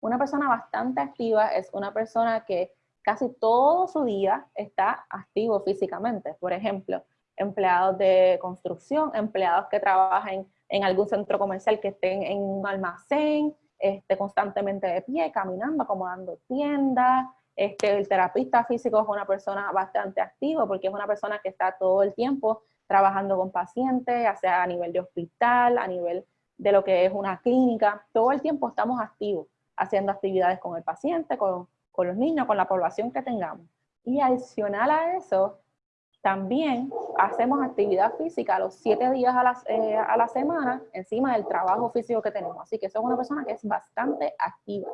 Una persona bastante activa es una persona que casi todo su día está activo físicamente. Por ejemplo, empleados de construcción, empleados que trabajan en algún centro comercial que estén en un almacén, este, constantemente de pie, caminando, acomodando tiendas, este, el terapista físico es una persona bastante activa porque es una persona que está todo el tiempo trabajando con pacientes, ya sea a nivel de hospital, a nivel de lo que es una clínica, todo el tiempo estamos activos, haciendo actividades con el paciente, con, con los niños, con la población que tengamos. Y adicional a eso, también hacemos actividad física los siete días a la, eh, semana encima del trabajo físico que tenemos. Así que es una persona que es bastante activa.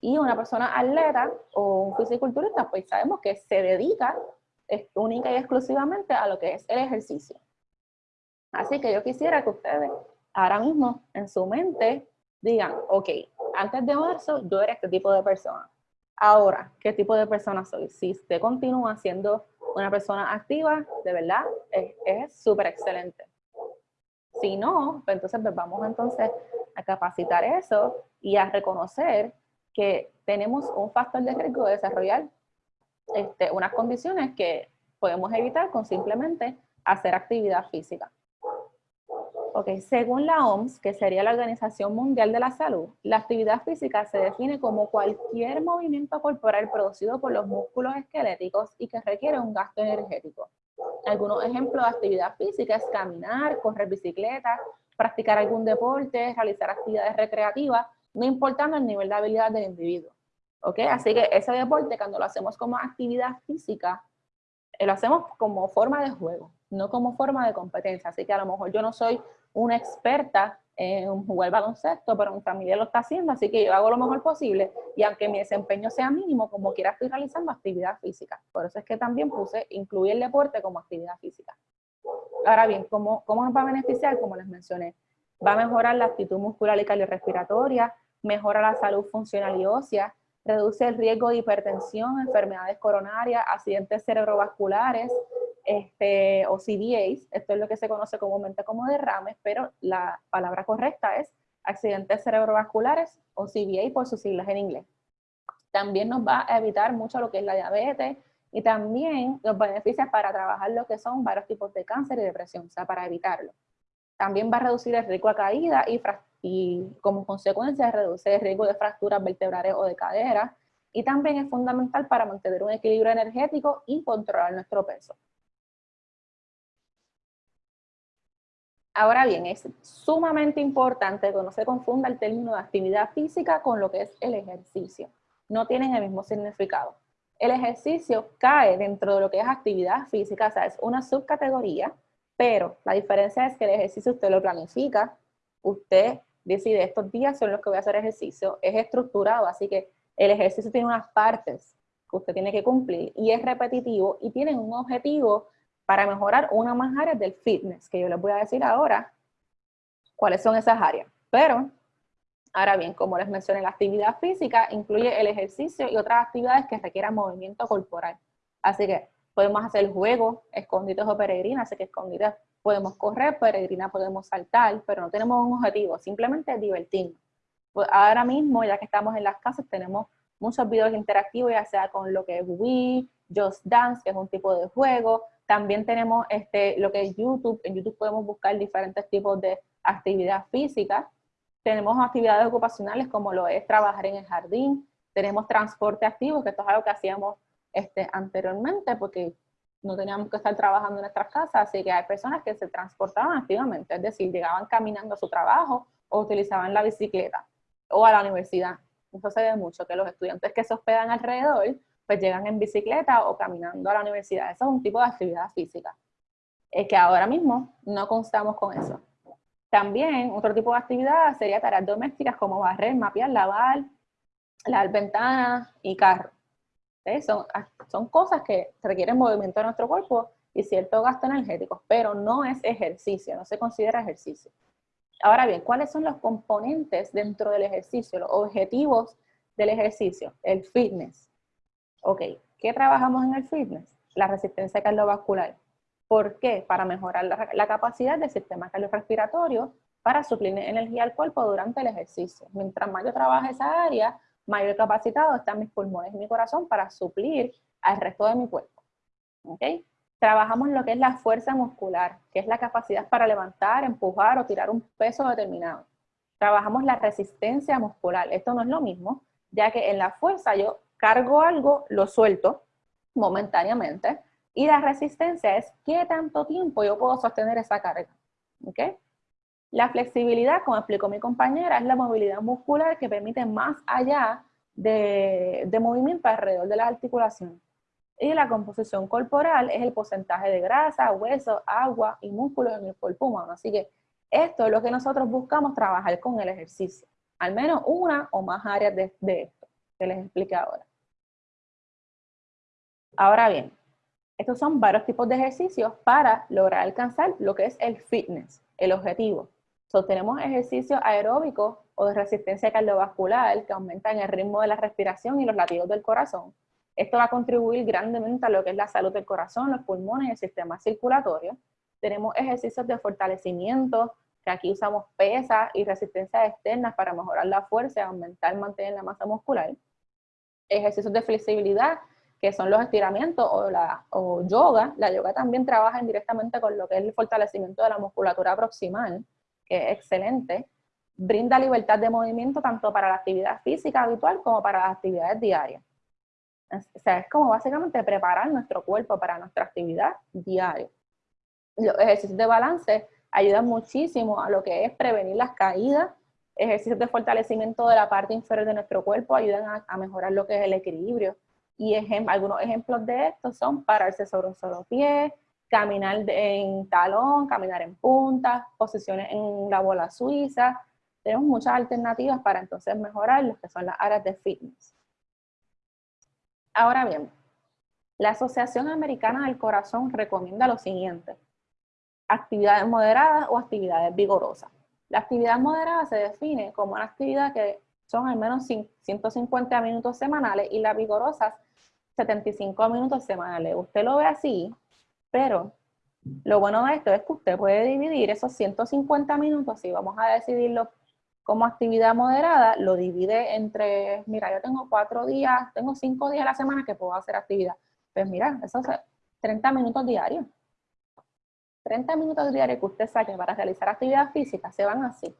Y una persona atleta o un fisiculturista, pues sabemos que se dedica única y exclusivamente a lo que es el ejercicio. Así que yo quisiera que ustedes ahora mismo en su mente digan, ok, antes de marzo yo era este tipo de persona. Ahora, ¿qué tipo de persona soy? Si usted continúa siendo una persona activa, de verdad, es súper excelente. Si no, pues entonces pues vamos entonces a capacitar eso y a reconocer que tenemos un factor de riesgo de desarrollar este, unas condiciones que podemos evitar con simplemente hacer actividad física. Ok, según la OMS, que sería la Organización Mundial de la Salud, la actividad física se define como cualquier movimiento corporal producido por los músculos esqueléticos y que requiere un gasto energético. Algunos ejemplos de actividad física es caminar, correr bicicleta, practicar algún deporte, realizar actividades recreativas, no importando el nivel de habilidad del individuo. ¿Ok? Así que ese deporte, cuando lo hacemos como actividad física, eh, lo hacemos como forma de juego, no como forma de competencia. Así que a lo mejor yo no soy una experta en jugar baloncesto, pero mi familia lo está haciendo, así que yo hago lo mejor posible y aunque mi desempeño sea mínimo, como quiera estoy realizando actividad física. Por eso es que también puse incluir el deporte como actividad física. Ahora bien, ¿cómo, ¿cómo nos va a beneficiar? Como les mencioné, va a mejorar la actitud muscular y cardiorrespiratoria, mejora la salud funcional y ósea, reduce el riesgo de hipertensión, enfermedades coronarias, accidentes cerebrovasculares, este, o CVAs, esto es lo que se conoce comúnmente como derrames, pero la palabra correcta es accidentes cerebrovasculares o CVA por sus siglas en inglés. También nos va a evitar mucho lo que es la diabetes y también los beneficios para trabajar lo que son varios tipos de cáncer y depresión, o sea, para evitarlo. También va a reducir el riesgo a caída y, y como consecuencia reduce el riesgo de fracturas vertebrales o de cadera. Y también es fundamental para mantener un equilibrio energético y controlar nuestro peso. Ahora bien, es sumamente importante que no se confunda el término de actividad física con lo que es el ejercicio. No tienen el mismo significado. El ejercicio cae dentro de lo que es actividad física, o sea, es una subcategoría, pero la diferencia es que el ejercicio usted lo planifica, usted decide estos días son los que voy a hacer ejercicio, es estructurado, así que el ejercicio tiene unas partes que usted tiene que cumplir y es repetitivo y tiene un objetivo para mejorar una más áreas del fitness, que yo les voy a decir ahora cuáles son esas áreas. Pero, ahora bien, como les mencioné, la actividad física incluye el ejercicio y otras actividades que requieran movimiento corporal. Así que podemos hacer juegos, escondites o peregrinas, así que escondites podemos correr, peregrina podemos saltar, pero no tenemos un objetivo, simplemente divertirnos. Pues ahora mismo, ya que estamos en las casas, tenemos muchos videos interactivos, ya sea con lo que es Wii, Just Dance, que es un tipo de juego, también tenemos este, lo que es YouTube. En YouTube podemos buscar diferentes tipos de actividad física. Tenemos actividades ocupacionales como lo es trabajar en el jardín. Tenemos transporte activo, que esto es algo que hacíamos este, anteriormente porque no teníamos que estar trabajando en nuestras casas, así que hay personas que se transportaban activamente, es decir, llegaban caminando a su trabajo o utilizaban la bicicleta o a la universidad. Eso se ve mucho, que los estudiantes que se hospedan alrededor pues llegan en bicicleta o caminando a la universidad. Eso es un tipo de actividad física. Es que ahora mismo no constamos con eso. También otro tipo de actividad sería tareas domésticas como barrer, mapear, lavar, lavar ventanas y carro. Son, son cosas que requieren movimiento de nuestro cuerpo y cierto gasto energético, pero no es ejercicio, no se considera ejercicio. Ahora bien, ¿cuáles son los componentes dentro del ejercicio, los objetivos del ejercicio? El fitness, Ok, ¿qué trabajamos en el fitness? La resistencia cardiovascular. ¿Por qué? Para mejorar la, capacidad del sistema cardiorrespiratorio para suplir energía al cuerpo durante el ejercicio. Mientras más yo trabaje esa área, mayor capacitado están mis pulmones y mi corazón para suplir al resto de mi cuerpo. ¿Ok? Trabajamos lo que es la fuerza muscular, que es la capacidad para levantar, empujar o tirar un peso determinado. Trabajamos la resistencia muscular. Esto no es lo mismo, ya que en la fuerza yo cargo algo, lo suelto momentáneamente, y la resistencia es qué tanto tiempo yo puedo sostener esa carga. ¿Okay? La flexibilidad, como explicó mi compañera, es la movilidad muscular que permite más allá de, de movimiento alrededor de la articulación. Y la composición corporal es el porcentaje de grasa, hueso, agua y músculos en el cuerpo humano. Así que esto es lo que nosotros buscamos trabajar con el ejercicio. Al menos una o más áreas de, de esto que les explique ahora. Ahora bien, estos son varios tipos de ejercicios para lograr alcanzar lo que es el fitness, el objetivo. So, tenemos ejercicios aeróbicos o de resistencia cardiovascular que aumentan el ritmo de la respiración y los latidos del corazón. Esto va a contribuir grandemente a lo que es la salud del corazón, los pulmones y el sistema circulatorio. Tenemos ejercicios de fortalecimiento, que aquí usamos pesas y resistencias externas para mejorar la fuerza aumentar mantener la masa muscular. Ejercicios de flexibilidad, que son los estiramientos o, la, o yoga. La yoga también trabaja indirectamente con lo que es el fortalecimiento de la musculatura proximal. Que es excelente, brinda libertad de movimiento tanto para la actividad física habitual como para las actividades diarias. O sea, es como básicamente preparar nuestro cuerpo para nuestra actividad diaria. Los ejercicios de balance ayudan muchísimo a lo que es prevenir las caídas. Ejercicios de fortalecimiento de la parte inferior de nuestro cuerpo ayudan a, mejorar lo que es el equilibrio. Y algunos ejemplos de esto son pararse sobre un solo pie, caminar en talón, caminar en punta, posiciones en la bola suiza. Tenemos muchas alternativas para entonces mejorar lo que son las áreas de fitness. Ahora bien, la Asociación Americana del Corazón recomienda lo siguiente. Actividades moderadas o actividades vigorosas. La actividad moderada se define como una actividad que son al menos 150 minutos semanales y las vigorosas 75 minutos semanales. Usted lo ve así, pero lo bueno de esto es que usted puede dividir esos 150 minutos, si vamos a decidirlo como actividad moderada, lo divide entre, mira, yo tengo cuatro días, tengo cinco días a la semana que puedo hacer actividad. Pues mira, eso es 30 minutos diarios. 30 minutos diarios que usted saque para realizar actividad física se van así.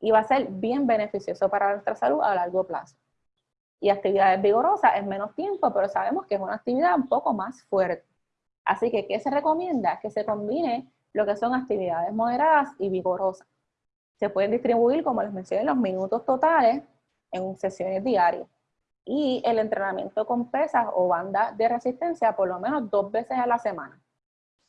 Y va a ser bien beneficioso para nuestra salud a largo plazo. Y actividades vigorosas es menos tiempo, pero sabemos que es una actividad un poco más fuerte. Así que, ¿qué se recomienda? Que se combine lo que son actividades moderadas y vigorosas. Se pueden distribuir, como les mencioné, los minutos totales en sesiones diarias. Y el entrenamiento con pesas o bandas de resistencia por lo menos dos veces a la semana.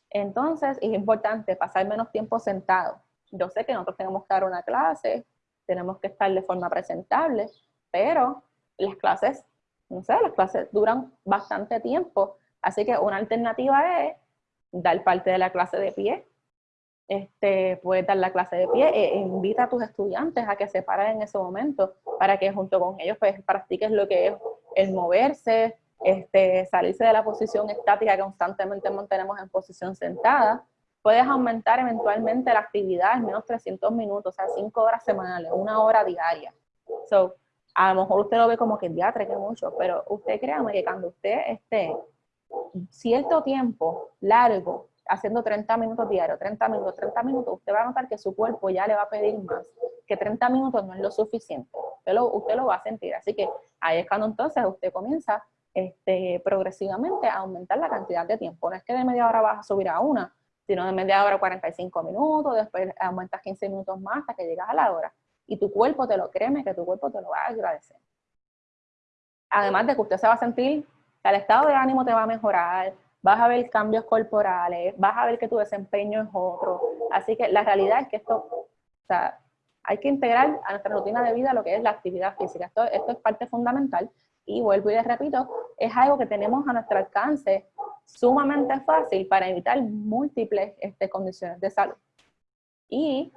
Entonces, es importante pasar menos tiempo sentado. Yo sé que nosotros tenemos que dar una clase, tenemos que estar de forma presentable, pero las clases, no sé, las clases duran bastante tiempo Así que una alternativa es dar parte de la clase de pie. Este, puedes dar la clase de pie e invita a tus estudiantes a que se paren en ese momento para que junto con ellos pues, practiques lo que es el moverse, este, salirse de la posición estática que constantemente mantenemos en posición sentada. Puedes aumentar eventualmente la actividad en menos 300 minutos, o sea, 5 horas semanales, una hora diaria. So, a lo mejor usted lo ve como que diatre, que mucho, pero usted créame que cuando usted esté cierto tiempo largo, haciendo 30 minutos diarios, 30 minutos, 30 minutos, usted va a notar que su cuerpo ya le va a pedir más, que 30 minutos no es lo suficiente, usted lo, usted lo va a sentir, así que ahí es cuando entonces usted comienza este, progresivamente a aumentar la cantidad de tiempo, no es que de media hora vas a subir a una, sino de media hora a 45 minutos, después aumentas 15 minutos más hasta que llegas a la hora, y tu cuerpo te lo, créeme que tu cuerpo te lo va a agradecer. Además de que usted se va a sentir el estado de ánimo te va a mejorar, vas a ver cambios corporales, vas a ver que tu desempeño es otro. Así que la realidad es que esto, o sea, hay que integrar a nuestra rutina de vida lo que es la actividad física. Esto, es parte fundamental y vuelvo y les repito, es algo que tenemos a nuestro alcance sumamente fácil para evitar múltiples este, condiciones de salud. Y,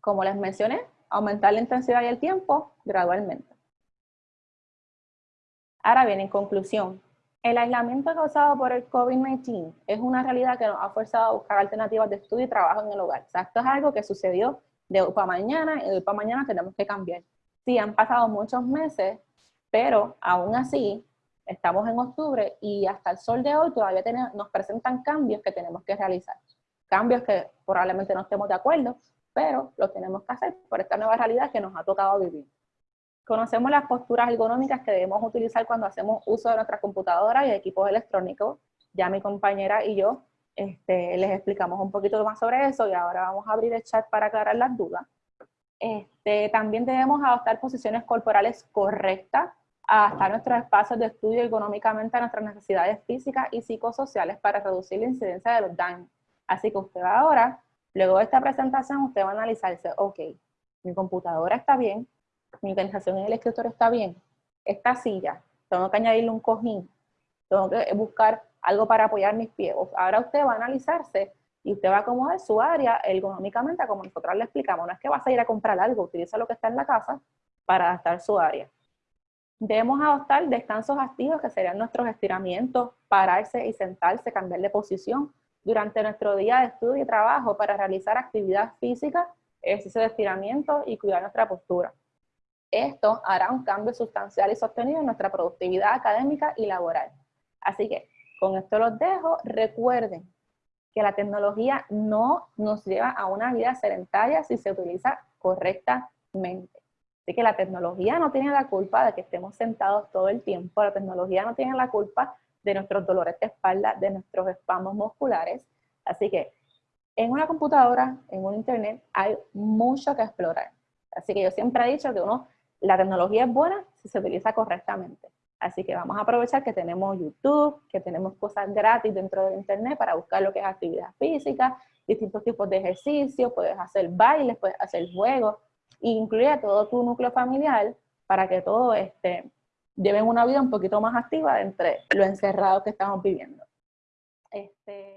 como les mencioné, aumentar la intensidad y el tiempo gradualmente. Ahora bien, en conclusión, el aislamiento causado por el COVID-19 es una realidad que nos ha forzado a buscar alternativas de estudio y trabajo en el hogar. Esto es algo que sucedió de hoy para mañana y de hoy para mañana tenemos que cambiar. Sí, han pasado muchos meses, pero aún así estamos en octubre y hasta el sol de hoy todavía nos presentan cambios que tenemos que realizar. Cambios que probablemente no estemos de acuerdo, pero los tenemos que hacer por esta nueva realidad que nos ha tocado vivir. Conocemos las posturas ergonómicas que debemos utilizar cuando hacemos uso de nuestras computadoras y equipos electrónicos. Ya mi compañera y yo este, les explicamos un poquito más sobre eso y ahora vamos a abrir el chat para aclarar las dudas. Este, también debemos adoptar posiciones corporales correctas, adaptar nuestros espacios de estudio ergonómicamente a nuestras necesidades físicas y psicosociales para reducir la incidencia de los daños. Así que usted ahora, luego de esta presentación, usted va a analizarse, ok, mi computadora está bien, mi organización en el escritorio está bien, esta silla, tengo que añadirle un cojín, tengo que buscar algo para apoyar mis pies. Ahora usted va a analizarse y usted va a acomodar su área ergonómicamente como nosotros le explicamos. No es que vas a ir a comprar algo, utiliza lo que está en la casa para adaptar su área. Debemos adoptar descansos activos que serían nuestros estiramientos, pararse y sentarse, cambiar de posición durante nuestro día de estudio y trabajo para realizar actividad física, ejercicio de estiramiento y cuidar nuestra postura. Esto hará un cambio sustancial y sostenido en nuestra productividad académica y laboral. Así que con esto los dejo. Recuerden que la tecnología no nos lleva a una vida sedentaria si se utiliza correctamente. Así que la tecnología no tiene la culpa de que estemos sentados todo el tiempo, la tecnología no tiene la culpa de nuestros dolores de espalda, de nuestros espasmos musculares. Así que en una computadora, en un internet, hay mucho que explorar. Así que yo siempre he dicho que uno, la tecnología es buena si se utiliza correctamente. Así que vamos a aprovechar que tenemos YouTube, que tenemos cosas gratis dentro del internet para buscar lo que es actividad física, distintos tipos de ejercicios, puedes hacer bailes, puedes hacer juegos, incluye a todo tu núcleo familiar para que todos este, lleven una vida un poquito más activa entre lo encerrado que estamos viviendo. Este,